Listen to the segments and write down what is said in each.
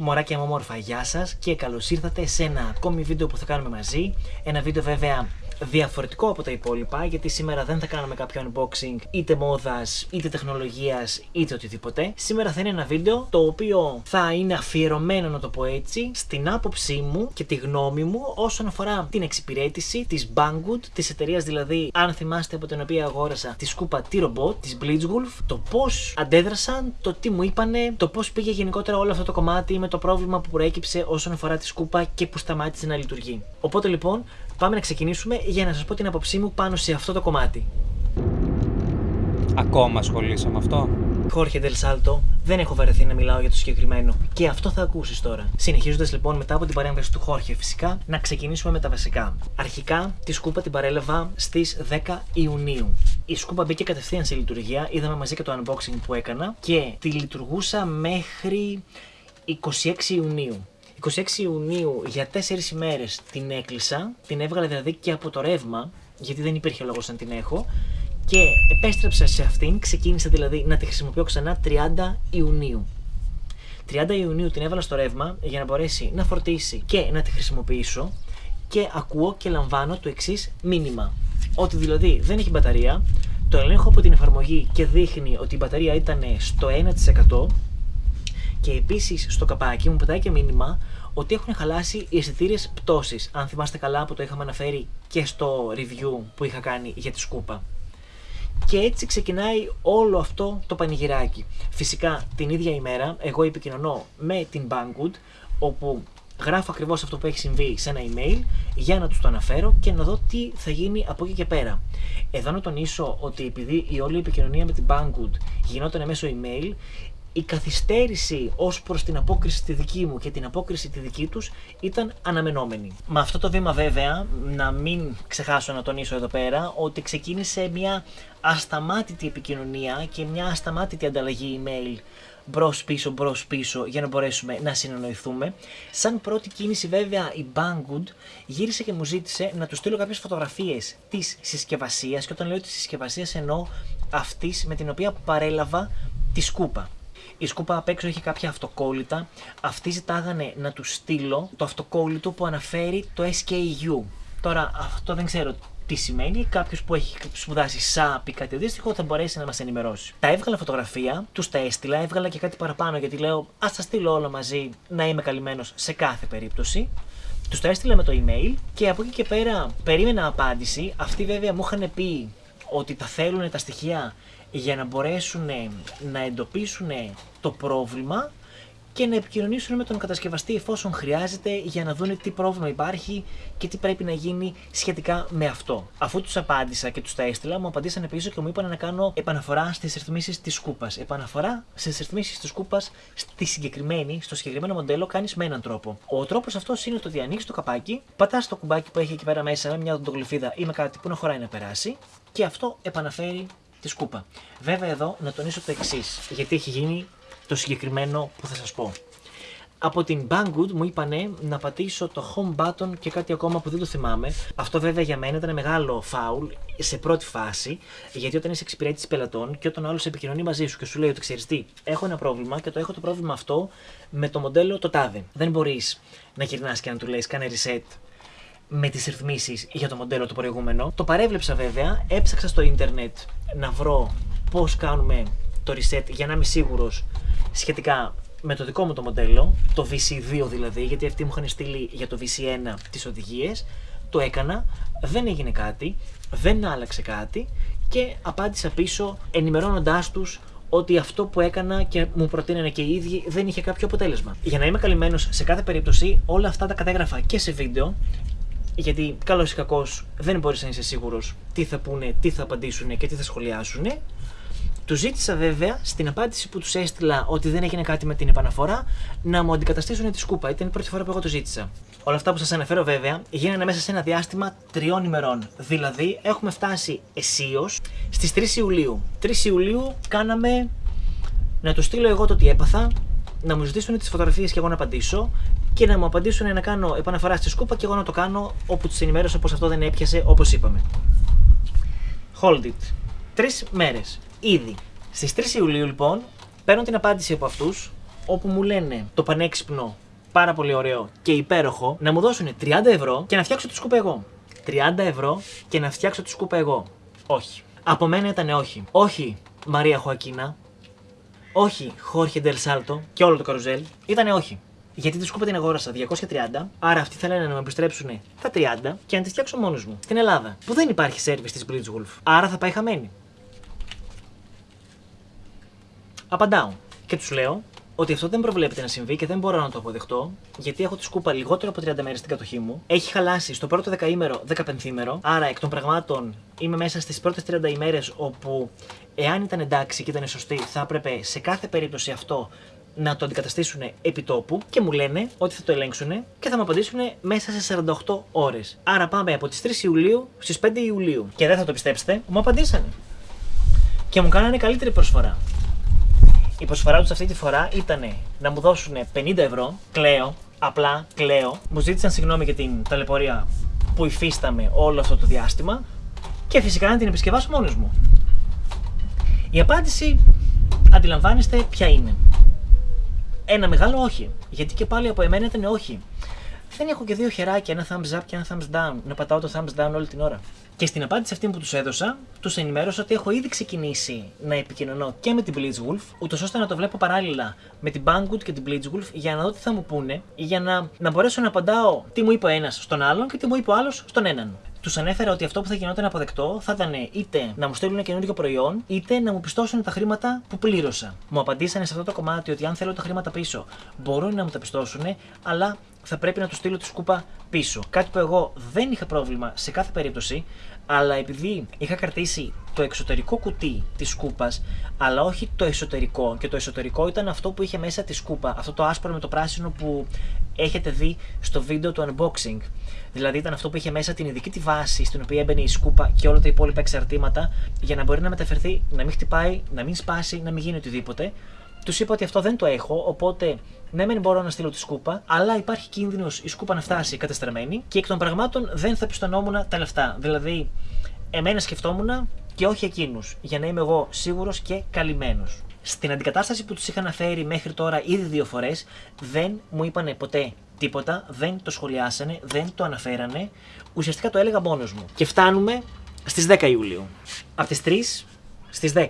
Μωράκια μου όμορφα, γεια σας και καλώς ήρθατε σε ένα ακόμη βίντεο που θα κάνουμε μαζί. Ένα βίντεο βέβαια διαφορετικό από τα υπόλοιπα, γιατί σήμερα δεν θα κάνουμε κάποιο unboxing είτε μόδας, είτε τεχνολογίας, είτε οτιδήποτε. Σήμερα θα είναι ένα βίντεο το οποίο θα είναι αφιερωμένο, να το πω έτσι, στην άποψή μου και τη γνώμη μου όσον αφορά την εξυπηρέτηση της Banggood, της εταιρείας δηλαδή, αν θυμάστε από την οποία αγόρασα τη σκούπα T-Robot, της Blitzwolf, το πώς αντέδρασαν, το τι μου είπανε, το πώς πήγε γενικότερα όλο αυτό το κομμάτι με το πρόβλημα που προέκυψε όσον αφορά τη σκούπα και που σταμάτησε να λειτουργεί. Οπότε λοιπόν, πάμε να ξεκινήσουμε για να σας πω την άποψή μου πάνω σε αυτό το κομμάτι. Ακόμα ασχολείσαι με αυτό. Χόρχε Del Salto, δεν έχω βαρεθεί να μιλάω για το συγκεκριμένο. Και αυτό θα ακούσεις τώρα. Συνεχίζοντας λοιπόν μετά από την παρέμβαση του Χόρχε, φυσικά, να ξεκινήσουμε με τα βασικά. Αρχικά, τη σκούπα την παρέλαβα στις 10 Ιουνίου. Η σκούπα μπήκε κατευθείαν σε λειτουργία, είδαμε μαζί και το unboxing που έκανα και τη λειτουργούσα μέχρι 26 Ιουνίου. 26 Ιουνίου για 4 ημέρες την έκλεισα, την έβγαλα δηλαδή και από το ρεύμα, γιατί δεν υπήρχε λόγος να την έχω, και επέστρεψα σε αυτήν, ξεκίνησα δηλαδή να τη χρησιμοποιώ ξανά 30 Ιουνίου. 30 Ιουνίου την έβαλα στο ρεύμα για να μπορέσει να φορτίσει και να τη χρησιμοποιήσω. Και ακούω και λαμβάνω το εξής μήνυμα. Ότι δηλαδή δεν έχει μπαταρία, το ελέγχω από την εφαρμογή και δείχνει ότι η μπαταρία ήταν στο 1% και επίσης στο καπάκι μου πετάει και μήνυμα ότι έχουν χαλάσει οι αισθητήρε πτώσης. Αν θυμάστε καλά που το είχαμε αναφέρει και στο review που είχα κάνει για τη σκούπα. Και έτσι ξεκινάει όλο αυτό το πανηγυράκι. Φυσικά την ίδια ημέρα εγώ επικοινωνώ με την Banggood όπου γράφω ακριβώς αυτό που έχει συμβεί σε ένα email για να τους το αναφέρω και να δω τι θα γίνει από εκεί και πέρα. Εδώ να τονίσω ότι επειδή η όλη επικοινωνία με την Banggood γινόταν μέσω email, η καθυστέρηση ως προς την απόκριση τη δική μου και την απόκριση τη δική τους ήταν αναμενόμενη. Με αυτό το βήμα, βέβαια, να μην ξεχάσω να τονίσω εδώ πέρα ότι ξεκίνησε μια ασταμάτητη επικοινωνία και μια ασταμάτητη ανταλλαγή email μπρος πίσω, μπρος πίσω για να μπορέσουμε να συνεννοηθούμε. Σαν πρώτη κίνηση, βέβαια, η Banggood γύρισε και μου ζήτησε να του στείλω κάποιες φωτογραφίες της συσκευασίας. Και όταν λέω της συσκευασίας, εννοώ αυτής με την οποία παρέλαβα τη σκούπα. Η σκούπα απ' έξω έχει κάποια αυτοκόλλητα. Αυτοί ζητάγανε να του στείλω το αυτοκόλλητο που αναφέρει το SKU. Τώρα αυτό δεν ξέρω τι σημαίνει. Κάποιος που έχει σπουδάσει ΣΑΠ ή κάτι αντίστοιχο θα μπορέσει να μας ενημερώσει. Τα έβγαλα φωτογραφία, τους τα έστειλα, έβγαλα και κάτι παραπάνω γιατί λέω Α τα στείλω όλα μαζί να είμαι καλυμμένος σε κάθε περίπτωση. Τους τα έστειλα με το email και από εκεί και πέρα περίμενα απάντηση. Αυτοί βέβαια μου είχαν πει ότι τα θέλουν τα στοιχεία για να μπορέσουν να εντοπίσουν το πρόβλημα και να επικοινωνήσουν με τον κατασκευαστή εφόσον χρειάζεται για να δουν τι πρόβλημα υπάρχει και τι πρέπει να γίνει σχετικά με αυτό. Αφού τους απάντησα και τους τα έστειλα, μου απαντήσανε πίσω και μου είπαν να κάνω επαναφορά στις ρυθμίσεις της σκούπα. Επαναφορά στις ρυθμίσεις της σκούπα στη συγκεκριμένη, στο συγκεκριμένο μοντέλο κάνεις με έναν τρόπο. Ο τρόπος αυτός είναι το ότι ανοίξεις το καπάκι, πατάς το κουμπάκι που έχει εκεί πέρα μέσα με μια οντογλυφίδα ή με κάτι που να χωράει να περάσει και αυτό επαναφέρει τη σκούπα. Βέβαια εδώ να τονίσω το εξής, γιατί έχει γίνει το συγκεκριμένο που θα σας πω. Από την Banggood μου είπανε να πατήσω το home button και κάτι ακόμα που δεν το θυμάμαι. Αυτό βέβαια για μένα ήταν μεγάλο φάουλ σε πρώτη φάση, γιατί όταν είσαι εξυπηρέτηση πελατών και όταν ο άλλος επικοινωνεί μαζί σου και σου λέει ότι ξέρεις τι, έχω ένα πρόβλημα και το έχω το πρόβλημα αυτό με το μοντέλο το τάδε. Δεν μπορείς να γυρνάς και να του λέει κάνε reset με τις ρυθμίσεις για το μοντέλο το προηγούμενο. Το παρέβλεψα βέβαια, έψαξα στο ίντερνετ να βρω πώς κάνουμε το reset για να είμαι σίγουρος σχετικά με το δικό μου το μοντέλο, το VC2 δηλαδή, γιατί αυτοί μου είχαν στείλει για το VC1 τις οδηγίες, το έκανα, δεν έγινε κάτι, δεν άλλαξε κάτι και απάντησα πίσω ενημερώνοντάς τους ότι αυτό που έκανα και μου προτείνανε και οι ίδιοι δεν είχε κάποιο αποτέλεσμα. Για να είμαι καλυμμένος σε κάθε περίπτωση, όλα αυτά τα κατέγραφα και σε βίντεο γιατί καλός ή κακός δεν μπορείς να είσαι σίγουρος τι θα πούνε, τι θα απαντήσουν και τι θα σχολιάσουν. Του ζήτησα βέβαια στην απάντηση που τους έστειλα ότι δεν έγινε κάτι με την επαναφορά να μου αντικαταστήσουν τη σκούπα. Ήταν η πρώτη φορά που εγώ το ζήτησα. Όλα αυτά που σας αναφέρω βέβαια γίνανε μέσα σε ένα διάστημα τριών ημερών. Δηλαδή έχουμε φτάσει αισίως στις 3 Ιουλίου. 3 Ιουλίου κάναμε να του στείλω εγώ το τι έπαθα, να μου ζητήσουν τις φωτογραφίες και εγώ να απαντήσω και να μου απαντήσουν να κάνω επαναφορά στη σκούπα και εγώ να το κάνω όπου τους ενημέρωσα πως αυτό δεν έπιασε όπως είπαμε. Hold it. Τρεις μέρες. Ήδη. Στις 3 Ιουλίου λοιπόν παίρνω την απάντηση από αυτούς όπου μου λένε το πανέξυπνο, πάρα πολύ ωραίο και υπέροχο, να μου δώσουν 30 ευρώ και να φτιάξω τη σκούπα εγώ. 30 ευρώ και να φτιάξω τη σκούπα εγώ. Όχι. Από μένα ήταν όχι. Όχι Μαρία Χωακίνα. Όχι Χόρχε Ντελ Σάλτο και όλο το καρουζέλ. Ήτανε όχι. Γιατί τη σκούπα την αγόρασα 230, άρα αυτοί θέλανε να με επιστρέψουν τα 30 και να τη φτιάξω μόνος μου. Στην Ελλάδα, που δεν υπάρχει σερβις της Blitzwolf. Άρα θα πάει χαμένη. Απαντάω και τους λέω ότι αυτό δεν προβλέπεται να συμβεί και δεν μπορώ να το αποδεχτώ, γιατί έχω τη σκούπα λιγότερο από 30 μέρες στην κατοχή μου. Έχει χαλάσει στο πρώτο δεκαήμερο, δεκαπενθήμερο. Άρα εκ των πραγμάτων είμαι μέσα στις πρώτες 30 ημέρες όπου, εάν ήταν εντάξει και ήταν σωστή, θα έπρεπε σε κάθε περίπτωση αυτό να το αντικαταστήσουν επί τόπου και μου λένε ότι θα το ελέγξουν και θα μου απαντήσουν μέσα σε 48 ώρες. Άρα πάμε από τις 3 Ιουλίου στις 5 Ιουλίου. Και δεν θα το πιστέψετε, μου απαντήσανε. Και μου κάνανε καλύτερη προσφορά. Η προσφορά τους αυτή τη φορά ήταν να μου δώσουν 50 ευρώ, κλαίω, απλά κλαίω. Μου ζήτησαν συγγνώμη για την ταλαιπωρία που υφίσταμε όλο αυτό το διάστημα και φυσικά να την επισκευάσω μόνος μου. Η απάντηση, αντιλαμβάνεστε ποια είναι. Ένα μεγάλο όχι. Γιατί και πάλι από εμένα ήταν όχι. Δεν έχω και δύο χεράκια, ένα thumbs up και ένα thumbs down. Να πατάω το thumbs down όλη την ώρα. Και στην απάντηση αυτή που τους έδωσα, τους ενημέρωσα ότι έχω ήδη ξεκινήσει να επικοινωνώ και με την Blitzwolf, ούτως ώστε να το βλέπω παράλληλα με την Banggood και την Blitzwolf για να δω τι θα μου πούνε, για να, να μπορέσω να απαντάω τι μου είπε ο ένας στον άλλον και τι μου είπε ο άλλος στον έναν. Τους ανέφερα ότι αυτό που θα γινόταν αποδεκτό θα ήταν είτε να μου στείλουν καινούριο προϊόν, είτε να μου πιστώσουν τα χρήματα που πλήρωσα. Μου απαντήσανε σε αυτό το κομμάτι ότι αν θέλω τα χρήματα πίσω, μπορούν να μου τα πιστώσουν, αλλά θα πρέπει να τους στείλω τη σκούπα πίσω. Κάτι που εγώ δεν είχα πρόβλημα σε κάθε περίπτωση, αλλά επειδή είχα κρατήσει το εξωτερικό κουτί της σκούπας, αλλά όχι το εσωτερικό, και το εσωτερικό ήταν αυτό που είχε μέσα τη σκούπα, αυτό το άσπρο με το πράσινο που έχετε δει στο βίντεο του unboxing. Δηλαδή ήταν αυτό που είχε μέσα την ειδική τη βάση στην οποία έμπαινε η σκούπα και όλα τα υπόλοιπα εξαρτήματα για να μπορεί να μεταφερθεί, να μην χτυπάει, να μην σπάσει, να μην γίνει οτιδήποτε. Τους είπα ότι αυτό δεν το έχω, οπότε ναι, μεν μπορώ να στείλω τη σκούπα, αλλά υπάρχει κίνδυνος η σκούπα να φτάσει κατεστραμμένη και εκ των πραγμάτων δεν θα πιστονόμουν τα λεφτά. Δηλαδή, εμένα σκεφτόμουν και όχι εκείνους, για να είμαι εγώ σίγουρος και καλυμμένος. Στην αντικατάσταση που τους είχα αναφέρει μέχρι τώρα ήδη δύο φορές, δεν μου είπανε ποτέ τίποτα, δεν το σχολιάσανε, δεν το αναφέρανε. Ουσιαστικά το έλεγα μόνος μου. Και φτάνουμε στις 10 Ιουλίου. Από τις 3 στις 10.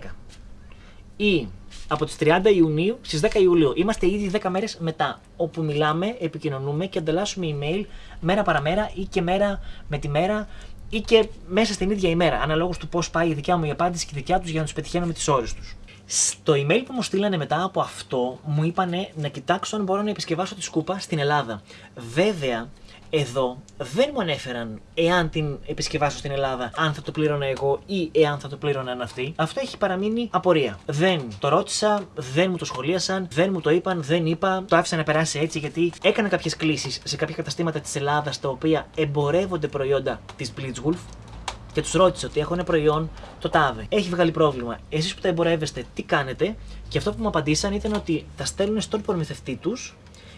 Ή από τις 30 Ιουνίου στις 10 Ιουλίου. Είμαστε ήδη 10 μέρες μετά. Όπου μιλάμε, επικοινωνούμε και ανταλλάσσουμε email μέρα παραμέρα ή και μέρα με τη μέρα ή και μέσα στην ίδια ημέρα. Αναλόγως του πώς πάει η δικιά μου η απάντηση και η δικιά τους για να τους πετυχαίνω με τις ώρες τους. Στο email που μου στείλανε μετά από αυτό, μου είπανε να κοιτάξω αν μπορώ να επισκευάσω τη σκούπα στην Ελλάδα. Βέβαια, εδώ δεν μου ανέφεραν εάν την επισκευάσω στην Ελλάδα, αν θα το πλήρωνα εγώ ή εάν θα το πλήρωναν αυτοί. Αυτό έχει παραμείνει απορία. Δεν το ρώτησα, δεν μου το σχολίασαν, δεν μου το είπαν, δεν είπα. Το άφησα να περάσει έτσι γιατί έκανα κάποιες κλήσεις σε κάποια καταστήματα της Ελλάδας τα οποία εμπορεύονται προϊόντα της Blitzwolf και τους ρώτησε ότι έχω ένα προϊόν, το τάδε. Έχει βγάλει πρόβλημα. Εσείς που τα εμπορεύεστε, τι κάνετε; Και αυτό που μου απαντήσαν ήταν ότι τα στέλνουν στον προμηθευτή τους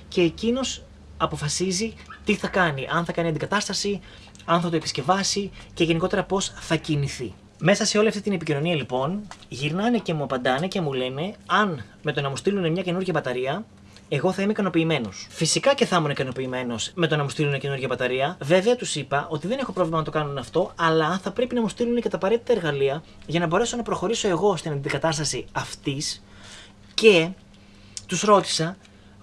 και εκείνος αποφασίζει τι θα κάνει. Αν θα κάνει αντικατάσταση, αν θα το επισκευάσει και γενικότερα πώς θα κινηθεί. Μέσα σε όλη αυτή την επικοινωνία λοιπόν, γυρνάνε και μου απαντάνε και μου λένε αν με το να μου στείλουν μια καινούργια μπαταρία εγώ θα είμαι ικανοποιημένος. Φυσικά και θα ήμουν ικανοποιημένος με το να μου στείλουν καινούργια μπαταρία. Βέβαια τους είπα ότι δεν έχω πρόβλημα να το κάνουν αυτό, αλλά θα πρέπει να μου στείλουν και τα απαραίτητα εργαλεία για να μπορέσω να προχωρήσω εγώ στην αντικατάσταση αυτής και τους ρώτησα,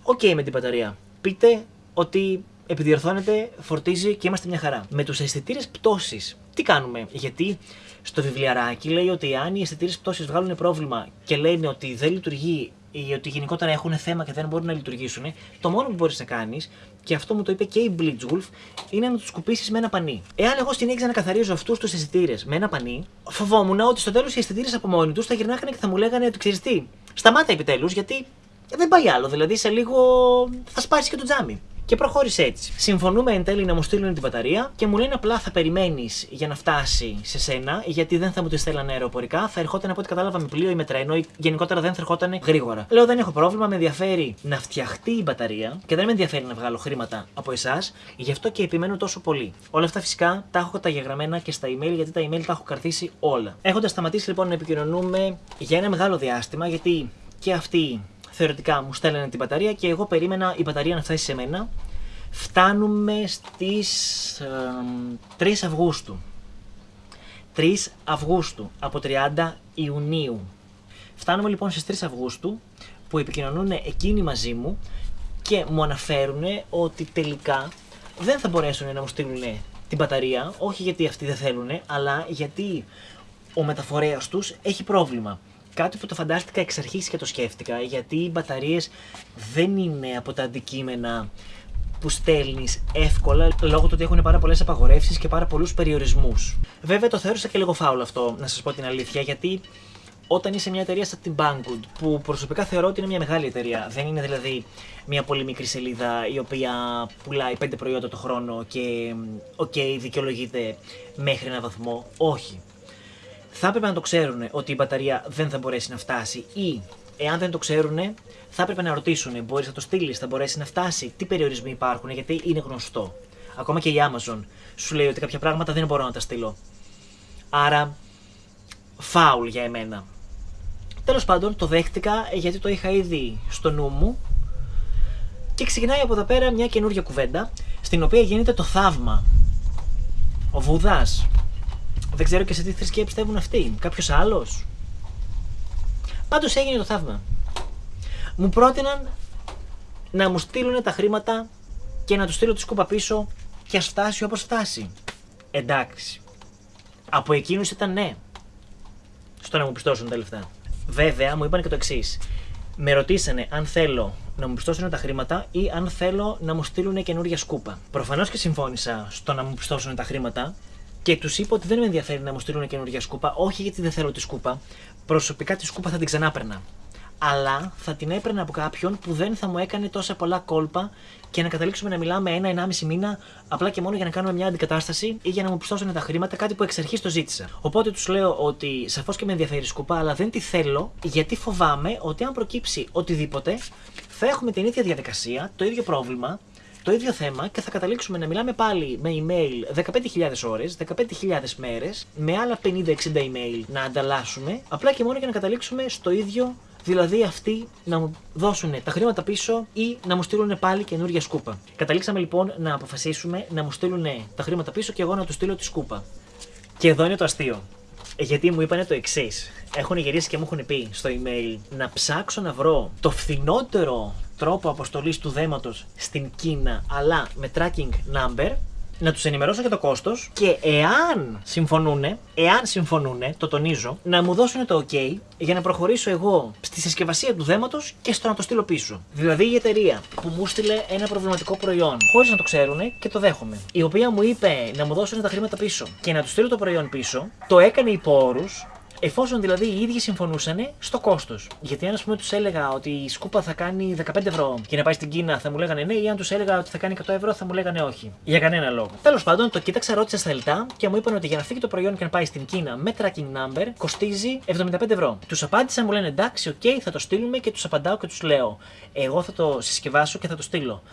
οκ με την μπαταρία. Πείτε ότι επιδιορθώνεται, φορτίζει και είμαστε μια χαρά. Με τους αισθητήρες πτώσης, τι κάνουμε, γιατί στο βιβλιαράκι λέει ότι αν οι αισθητήρες πτώσης βγάλουν πρόβλημα και λένε ότι δεν λειτουργεί ή ότι γενικότερα έχουν θέμα και δεν μπορούν να λειτουργήσουν, το μόνο που μπορείς να κάνεις, και αυτό μου το είπε και η Blitzwolf, είναι να τους σκουπίσεις με ένα πανί. Εάν εγώ συνέχιζα να καθαρίζω αυτούς τους αισθητήρες με ένα πανί, φοβόμουν ότι στο τέλος οι αισθητήρες από μόνοι τους θα γυρνάγανε και θα μου λέγανε ότι ξέρεις τι, σταμάτα επιτέλους γιατί δεν πάει άλλο. Δηλαδή σε λίγο θα σπάσει και το τζάμι. Και προχώρησε έτσι. Συμφωνούμε εν τέλει να μου στείλουν την μπαταρία και μου λένε απλά θα περιμένεις για να φτάσει σε σένα, γιατί δεν θα μου τη στέλνανε αεροπορικά. Θα ερχόταν από ό,τι κατάλαβα με πλοίο ή με τρένο, ή γενικότερα δεν θα ερχόταν γρήγορα. Λέω δεν έχω πρόβλημα, με ενδιαφέρει να φτιαχτεί η μπαταρία και δεν με ενδιαφέρει να βγάλω χρήματα από εσάς, γι' αυτό και επιμένω τόσο πολύ. Όλα αυτά φυσικά τα έχω καταγεγραμμένα και στα email, γιατί τα email τα έχω κρατήσει όλα. Έχοντας σταματήσει λοιπόν να επικοινωνούμε για ένα μεγάλο διάστημα, γιατί και αυτοί θεωρητικά μου στέλνανε την μπαταρία και εγώ περίμενα η μπαταρία να φτάσει σε μένα. Φτάνουμε στις ε, 3 Αυγούστου. 3 Αυγούστου από 30 Ιουνίου. Φτάνουμε λοιπόν στις 3 Αυγούστου που επικοινωνούν εκείνοι μαζί μου και μου αναφέρουν ότι τελικά δεν θα μπορέσουν να μου στείλουν την μπαταρία, όχι γιατί αυτοί δεν θέλουν, αλλά γιατί ο μεταφορέας τους έχει πρόβλημα. Κάτι που το φαντάστηκα εξ αρχής και το σκέφτηκα, γιατί οι μπαταρίες δεν είναι από τα αντικείμενα που στέλνεις εύκολα λόγω του ότι έχουν πάρα πολλές απαγορεύσεις και πάρα πολλούς περιορισμούς. Βέβαια το θεώρησα και λίγο φάουλ αυτό, να σας πω την αλήθεια, γιατί όταν είσαι μια εταιρεία σαν την Banggood, που προσωπικά θεωρώ ότι είναι μια μεγάλη εταιρεία, δεν είναι δηλαδή μια πολύ μικρή σελίδα η οποία πουλάει πέντε προϊόντα το χρόνο και OK, okay, δικαιολογείται μέχρι ένα βαθμό. Όχι. Θα έπρεπε να το ξέρουν ότι η μπαταρία δεν θα μπορέσει να φτάσει ή εάν δεν το ξέρουν, θα έπρεπε να ρωτήσουν: Μπορείς να το στείλεις, θα μπορέσει να φτάσει, τι περιορισμοί υπάρχουν, γιατί είναι γνωστό. Ακόμα και η Amazon σου λέει ότι κάποια πράγματα δεν μπορώ να τα στείλω. Άρα, φάουλ για εμένα. Τέλος πάντων, το δέχτηκα γιατί το είχα ήδη στο νου μου. Και ξεκινάει από εδώ πέρα μια καινούργια κουβέντα, στην οποία γίνεται το θαύμα. Ο Βουδά. Δεν ξέρω και σε τι θρησκεία πιστεύουν αυτοί. Κάποιος άλλος. Πάντως έγινε το θαύμα. Μου πρότειναν να μου στείλουν τα χρήματα και να τους στείλω τη σκούπα πίσω και ας φτάσει όπως φτάσει. Εντάξει. Από εκείνους ήταν ναι. Στο να μου πιστώσουν τα λεφτά. Βέβαια, μου είπαν και το εξής. Με ρωτήσανε αν θέλω να μου πιστώσουν τα χρήματα ή αν θέλω να μου στείλουν καινούργια σκούπα. Προφανώς και συμφώνησα στο να μου πιστώσουν τα χρήματα και τους είπα ότι δεν με ενδιαφέρει να μου στείλουν καινούργια σκούπα, όχι γιατί δεν θέλω τη σκούπα. Προσωπικά τη σκούπα θα την ξανάπαιρνα αλλά θα την έπαιρνα από κάποιον που δεν θα μου έκανε τόσα πολλά κόλπα και να καταλήξουμε να μιλάμε ένα-ενάμιση μήνα απλά και μόνο για να κάνουμε μια αντικατάσταση ή για να μου πιστώσουν τα χρήματα, κάτι που εξ αρχής το ζήτησα. Οπότε τους λέω ότι σαφώς και με ενδιαφέρει σκουπά, αλλά δεν τη θέλω γιατί φοβάμαι ότι αν προκύψει οτιδήποτε θα έχουμε την ίδια διαδικασία, το ίδιο πρόβλημα, το ίδιο θέμα και θα καταλήξουμε να μιλάμε πάλι με email 15.000 ώρες, 15.000 μέρες, με άλλα 50-60 email να ανταλλάσσουμε, απλά και μόνο για να καταλήξουμε στο ίδιο Δηλαδή αυτοί να μου δώσουν τα χρήματα πίσω ή να μου στείλουν πάλι καινούργια σκούπα. Καταλήξαμε λοιπόν να αποφασίσουμε να μου στείλουν τα χρήματα πίσω και εγώ να τους στείλω τη σκούπα. Και εδώ είναι το αστείο. Γιατί μου είπανε το εξής. Έχουν γυρίσει και μου έχουν πει στο email να ψάξω να βρω το φθηνότερο τρόπο αποστολής του δέματος στην Κίνα, αλλά με tracking number να τους ενημερώσω για το κόστος και εάν συμφωνούν, εάν συμφωνούν, το τονίζω, να μου δώσουν το OK για να προχωρήσω εγώ στη συσκευασία του δέματος και στο να το στείλω πίσω. Δηλαδή η εταιρεία που μου στείλε ένα προβληματικό προϊόν, χωρίς να το ξέρουν και το δέχομαι, η οποία μου είπε να μου δώσουν τα χρήματα πίσω και να του στείλω το προϊόν πίσω, το έκανε υπό όρους Εφόσον δηλαδή οι ίδιοι συμφωνούσαν στο κόστος. Γιατί αν ας πούμε τους έλεγα ότι η σκούπα θα κάνει 15 ευρώ και να πάει στην Κίνα θα μου λέγανε ναι, ή αν τους έλεγα ότι θα κάνει 100 ευρώ θα μου λέγανε όχι. Για κανένα λόγο. Τέλος πάντων, το κοίταξα, ρώτησα στα λεπτά και μου είπαν ότι για να φύγει το προϊόν και να πάει στην Κίνα με tracking number κοστίζει 75 ευρώ. Τους απάντησα, μου λένε εντάξει, OK, okay, θα το στείλουμε και τους απαντάω και τους λέω. Εγώ θα το συσκευάσω και θα το στείλω.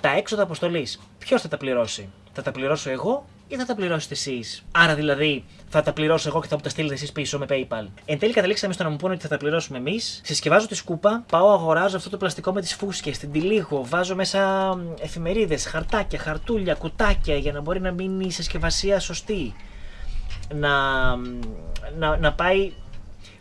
Τα έξοδα αποστολής, ποιος θα τα πληρώσει; Θα τα πληρώσω εγώ ή θα τα πληρώσετε εσείς. Άρα δηλαδή θα τα πληρώσω εγώ και θα μου τα στείλετε εσείς πίσω με PayPal. Εν τέλει καταλήξαμε στο να μου πούνε ότι θα τα πληρώσουμε εμείς. Συσκευάζω τη σκούπα, πάω αγοράζω αυτό το πλαστικό με τις φούσκες, την τυλίγω, βάζω μέσα εφημερίδες, χαρτάκια, χαρτούλια, κουτάκια για να μπορεί να μείνει η συσκευασία σωστή. Να, να, να πάει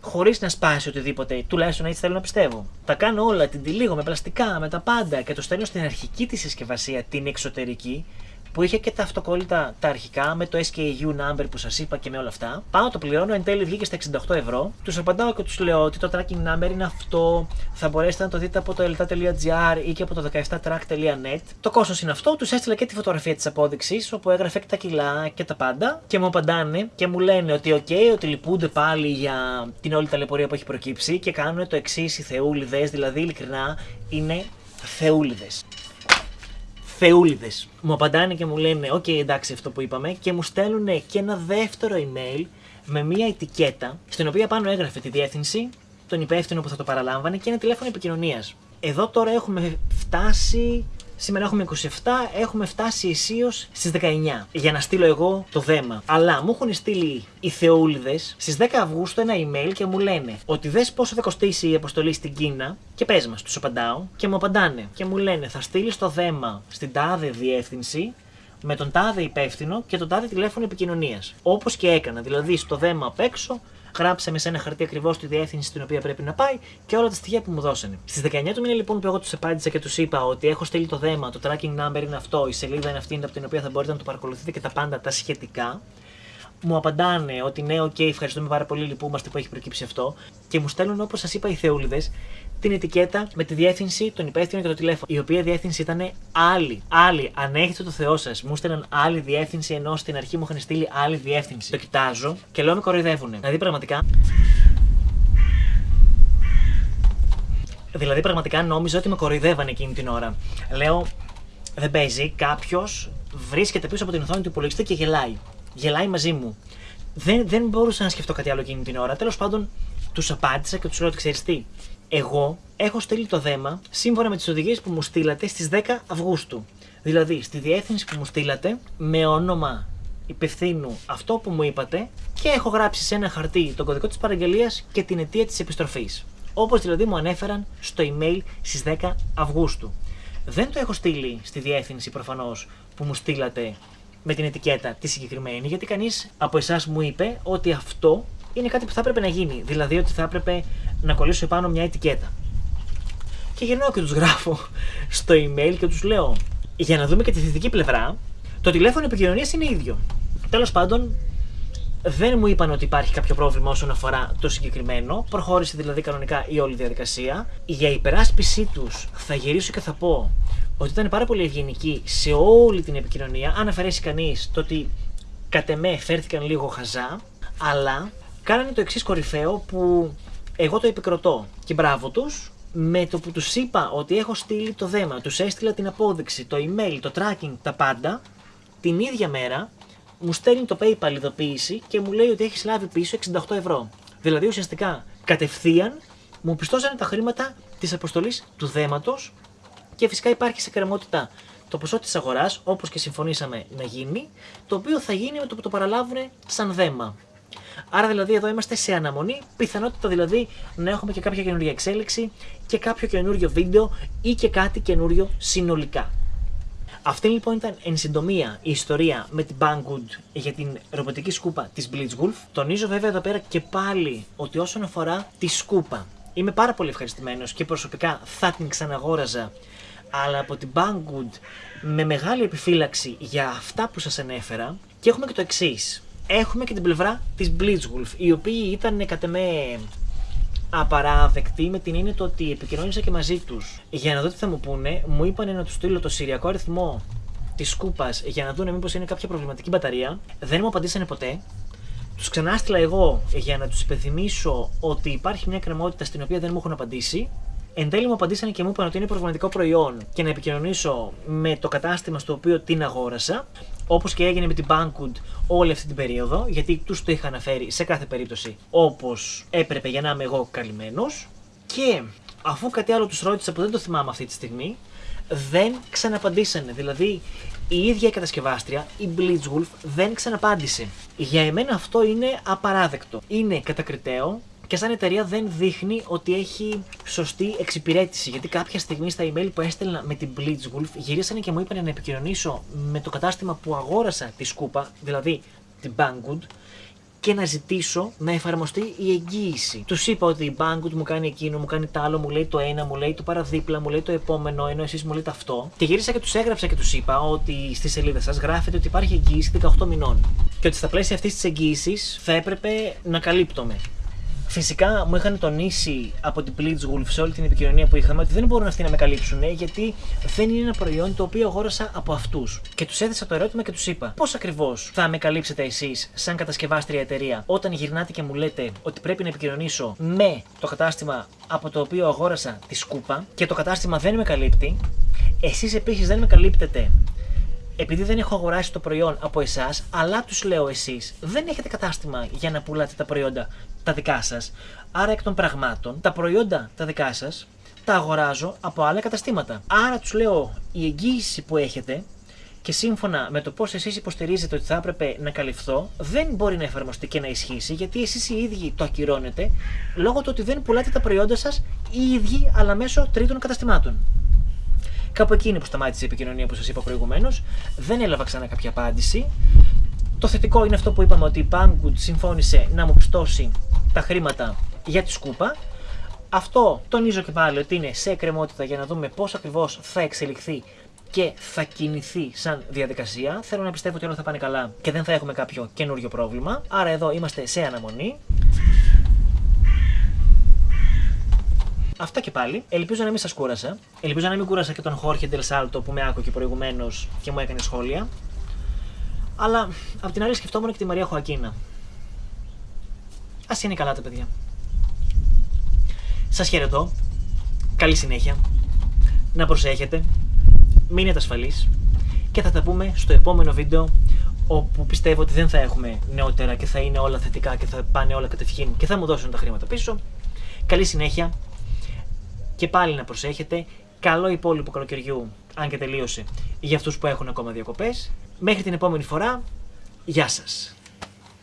χωρίς να σπάσει οτιδήποτε, τουλάχιστον έτσι θέλω να πιστεύω. Τα κάνω όλα, την τυλίγω με πλαστικά, με τα πάντα και το στέλνω στην αρχική τη συσκευασία, την εξωτερική, που είχε και τα αυτοκόλλητα τα αρχικά με το SKU number που σας είπα και με όλα αυτά. Πάω, το πληρώνω, εν τέλει βγήκε στα 68 ευρώ. Τους απαντάω και τους λέω ότι το tracking number είναι αυτό. Θα μπορέσετε να το δείτε από το elta.gr ή και από το 17track.net. Το κόστος είναι αυτό. Τους έστειλα και τη φωτογραφία της απόδειξης όπου έγραφε και τα κιλά και τα πάντα. Και μου απαντάνε και μου λένε ότι OK, ότι λυπούνται πάλι για την όλη ταλαιπωρία που έχει προκύψει και κάνουν το εξής οι θεούλιδες, δηλαδή ειλικρινά είναι Θεούληδες Θεούληδες. Μου απαντάνε και μου λένε: Οκ, εντάξει, αυτό που είπαμε, και μου στέλνουν και ένα δεύτερο email με μία ετικέτα, στην οποία πάνω έγραφε τη διεύθυνση, τον υπεύθυνο που θα το παραλάμβανε και ένα τηλέφωνο επικοινωνίας. Εδώ τώρα έχουμε φτάσει Σήμερα έχουμε 27, έχουμε φτάσει αισίως στις 19 για να στείλω εγώ το δέμα. Αλλά μου έχουν στείλει οι Θεούληδες στις 10 Αυγούστου ένα email και μου λένε ότι δες πόσο θα κοστίσει η αποστολή στην Κίνα και πες μας, τους απαντάω και μου απαντάνε και μου λένε θα στείλεις το δέμα στην τάδε διεύθυνση με τον τάδε υπεύθυνο και τον τάδε τηλέφωνο επικοινωνίας. Όπως και έκανα, δηλαδή στο δέμα απ' έξω γράψαμε σε ένα χαρτί ακριβώς τη διεύθυνση στην οποία πρέπει να πάει και όλα τα στοιχεία που μου δώσανε. Στις 19 του μήνα λοιπόν που εγώ τους απάντησα και τους είπα ότι έχω στείλει το δέμα, το tracking number είναι αυτό, η σελίδα είναι αυτή από την οποία θα μπορείτε να το παρακολουθείτε και τα πάντα τα σχετικά. Μου απαντάνε ότι ναι, OK, okay, ευχαριστούμε πάρα πολύ, λυπούμαστε που έχει προκύψει αυτό. Και μου στέλνουν, όπως σας είπα, οι Θεούληδες την ετικέτα με τη διεύθυνση, τον υπεύθυνο και το τηλέφωνο. Η οποία διεύθυνση ήταν άλλη. Άλλη. Αν έχετε το Θεό σας, μου στέλναν άλλη διεύθυνση ενώ στην αρχή μου είχαν στείλει άλλη διεύθυνση. Το κοιτάζω και λέω με κοροϊδεύουνε. Δηλαδή πραγματικά. Δηλαδή πραγματικά νόμιζα ότι με κοροϊδεύανε εκείνη την ώρα. Λέω, δεν παίζει, κάποιος βρίσκεται πίσω από την οθόνη του υπολογιστή και γελάει. Γελάει μαζί μου. Δεν, δεν μπορούσα να σκεφτώ κάτι άλλο εκείνη την ώρα. Τέλος πάντων, τους απάντησα και τους λέω ότι ξέρεις τι εγώ έχω στείλει το δέμα σύμφωνα με τις οδηγίες που μου στείλατε στις 10 Αυγούστου. Δηλαδή, στη διεύθυνση που μου στείλατε, με όνομα υπευθύνου αυτό που μου είπατε και έχω γράψει σε ένα χαρτί τον κωδικό της παραγγελίας και την αιτία της επιστροφής. Όπως δηλαδή μου ανέφεραν στο email στις 10 Αυγούστου. Δεν το έχω στείλει στη διεύθυνση προφανώς που μου στείλατε με την ετικέτα τη συγκεκριμένη, γιατί κανείς από εσάς μου είπε ότι αυτό είναι κάτι που θα έπρεπε να γίνει. Δηλαδή ότι θα έπρεπε να κολλήσω επάνω μια ετικέτα. Και γυρνάω και τους γράφω στο email και τους λέω για να δούμε και τη θετική πλευρά, το τηλέφωνο επικοινωνίας είναι ίδιο. Τέλος πάντων, δεν μου είπαν ότι υπάρχει κάποιο πρόβλημα όσον αφορά το συγκεκριμένο. Προχώρησε δηλαδή κανονικά η όλη διαδικασία. Για υπεράσπιση τους θα γυρίσω και θα πω ότι ήταν πάρα πολύ ευγενική σε όλη την επικοινωνία. Αν αφαιρέσει κανείς το ότι κατ' εμέ φέρθηκαν λίγο χαζά, αλλά κάνανε το εξής κορυφαίο που εγώ το επικροτώ και μπράβο τους. Με το που τους είπα ότι έχω στείλει το δέμα, τους έστειλα την απόδειξη, το email, το tracking, τα πάντα, την ίδια μέρα μου στέλνει το PayPal ειδοποίηση και μου λέει ότι έχεις λάβει πίσω 68 ευρώ. Δηλαδή ουσιαστικά κατευθείαν μου πιστώσανε τα χρήματα της αποστολής του δέματος και φυσικά υπάρχει σε κρεμότητα το ποσό της αγοράς, όπως και συμφωνήσαμε να γίνει, το οποίο θα γίνει με το που το παραλάβουν σαν δέμα. Άρα δηλαδή εδώ είμαστε σε αναμονή, πιθανότητα δηλαδή να έχουμε και κάποια καινούργια εξέλιξη και κάποιο καινούριο βίντεο ή και κάτι καινούριο συνολικά. Αυτή λοιπόν ήταν εν συντομία η ιστορία με την Banggood για την ρομποτική σκούπα της Blitzwolf. Τονίζω βέβαια εδώ πέρα και πάλι ότι όσον αφορά τη σκούπα είμαι πάρα πολύ ευχαριστημένος και προσωπικά θα την ξαναγόραζα αλλά από την Banggood με μεγάλη επιφύλαξη για αυτά που σας ανέφερα και έχουμε και το εξής έχουμε και την πλευρά της Blitzwolf, οι οποίοι ήταν κατά με απαράδεκτοι με την έννοια ότι επικοινώνησα και μαζί τους. Για να δω τι θα μου πούνε, μου είπαν να τους στείλω το σηριακό αριθμό της σκούπα για να δουν μήπως είναι κάποια προβληματική μπαταρία. Δεν μου απαντήσανε ποτέ. Τους ξανάστηλα εγώ για να τους υπενθυμίσω ότι υπάρχει μια κρεμότητα στην οποία δεν μου έχουν απαντήσει. Εν τέλει μου απαντήσανε και μου είπαν ότι είναι προβληματικό προϊόν και να επικοινωνήσω με το κατάστημα στο οποίο την αγόρασα. Όπως και έγινε με την Bankwood όλη αυτή την περίοδο, γιατί τους το είχα αναφέρει σε κάθε περίπτωση όπως έπρεπε για να είμαι εγώ καλυμμένος. Και αφού κάτι άλλο τους ρώτησα που δεν το θυμάμαι αυτή τη στιγμή, δεν ξαναπαντήσανε. Δηλαδή η ίδια η κατασκευάστρια, η Blitzwolf, δεν ξαναπάντησε. Για εμένα αυτό είναι απαράδεκτο. Είναι κατακριτέο και σαν εταιρεία δεν δείχνει ότι έχει σωστή εξυπηρέτηση. Γιατί κάποια στιγμή στα email που έστελνα με την Blitzwolf γυρίσανε και μου είπαν να επικοινωνήσω με το κατάστημα που αγόρασα τη σκούπα, δηλαδή την Banggood, και να ζητήσω να εφαρμοστεί η εγγύηση. Τους είπα ότι η Banggood μου κάνει εκείνο, μου κάνει το άλλο, μου λέει το ένα, μου λέει το παραδίπλα, μου λέει το επόμενο, ενώ εσείς μου λέτε αυτό. Και γύρισα και τους έγραψα και τους είπα ότι στη σελίδα σας γράφεται ότι υπάρχει εγγύηση 18 μηνών. Και ότι στα πλαίσια αυτής της εγγύησης θα έπρεπε να καλύπτομαι. Φυσικά μου είχαν τονίσει από την Blitzwolf σε όλη την επικοινωνία που είχαμε ότι δεν μπορούν αυτοί να με καλύψουν γιατί δεν είναι ένα προϊόν το οποίο αγόρασα από αυτούς. Και τους έθεσα το ερώτημα και τους είπα πώς ακριβώς θα με καλύψετε εσείς, σαν κατασκευάστρια εταιρεία, όταν γυρνάτε και μου λέτε ότι πρέπει να επικοινωνήσω με το κατάστημα από το οποίο αγόρασα τη σκούπα και το κατάστημα δεν με καλύπτει. Εσείς επίσης δεν με καλύπτετε επειδή δεν έχω αγοράσει το προϊόν από εσάς, αλλά τους λέω εσείς, δεν έχετε κατάστημα για να πουλάτε τα προϊόντα τα δικά σας. Άρα, εκ των πραγμάτων, τα προϊόντα τα δικά σας τα αγοράζω από άλλα καταστήματα. Άρα τους λέω η εγγύηση που έχετε και σύμφωνα με το πώς εσείς υποστηρίζετε ότι θα έπρεπε να καλυφθώ, δεν μπορεί να εφαρμοστεί και να ισχύσει γιατί εσείς οι ίδιοι το ακυρώνετε λόγω του ότι δεν πουλάτε τα προϊόντα σας οι ίδιοι αλλά μέσω τρίτων καταστημάτων. Κάπου εκείνη που σταμάτησε η επικοινωνία που σας είπα προηγουμένως, δεν έλαβα ξανά κάποια απάντηση. Το θετικό είναι αυτό που είπαμε ότι η Banggood συμφώνησε να μου πιστώσει τα χρήματα για τη σκούπα. Αυτό τονίζω και πάλι ότι είναι σε εκκρεμότητα για να δούμε πώς ακριβώς θα εξελιχθεί και θα κινηθεί σαν διαδικασία. Θέλω να πιστεύω ότι όλα θα πάνε καλά και δεν θα έχουμε κάποιο καινούριο πρόβλημα. Άρα εδώ είμαστε σε αναμονή. Αυτά και πάλι. Ελπίζω να μην σας κούρασα. Ελπίζω να μην κούρασα και τον Χόρχε Ντελσάλτο που με άκουγε προηγουμένως και μου έκανε σχόλια. Αλλά απ' την άλλη σκεφτόμουν και τη Μαρία Χωακίνα. Α είναι καλά τα παιδιά. Σας χαιρετώ. Καλή συνέχεια. Να προσέχετε. Μείνετε ασφαλείς. Και θα τα πούμε στο επόμενο βίντεο όπου πιστεύω ότι δεν θα έχουμε νεότερα και θα είναι όλα θετικά και θα πάνε όλα κατευχήν και θα μου δώσουν τα χρήματα πίσω. Καλή συνέχεια και πάλι να προσέχετε. Καλό υπόλοιπο καλοκαιριού, αν και τελείωσε, για αυτούς που έχουν ακόμα διακοπές. Μέχρι την επόμενη φορά, γεια σας.